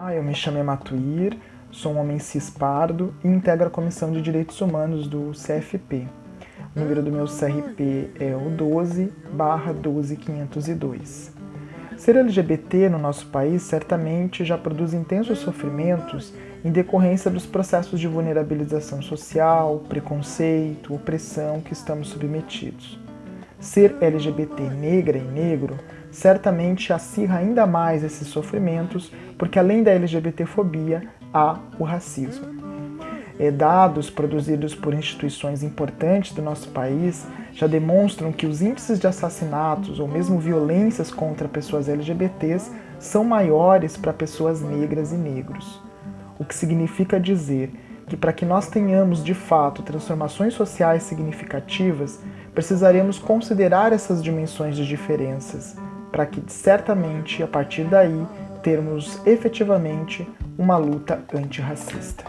Ah, eu me chamo Ematuir, sou um homem cispardo e integro a Comissão de Direitos Humanos do CFP. O número do meu CRP é o 12 12502. Ser LGBT no nosso país certamente já produz intensos sofrimentos em decorrência dos processos de vulnerabilização social, preconceito, opressão que estamos submetidos. Ser LGBT negra e negro certamente acirra ainda mais esses sofrimentos, porque além da LGBTfobia, há o racismo. É, dados produzidos por instituições importantes do nosso país já demonstram que os índices de assassinatos ou mesmo violências contra pessoas LGBTs são maiores para pessoas negras e negros. O que significa dizer que para que nós tenhamos de fato transformações sociais significativas, precisaremos considerar essas dimensões de diferenças, para que certamente a partir daí termos efetivamente uma luta antirracista.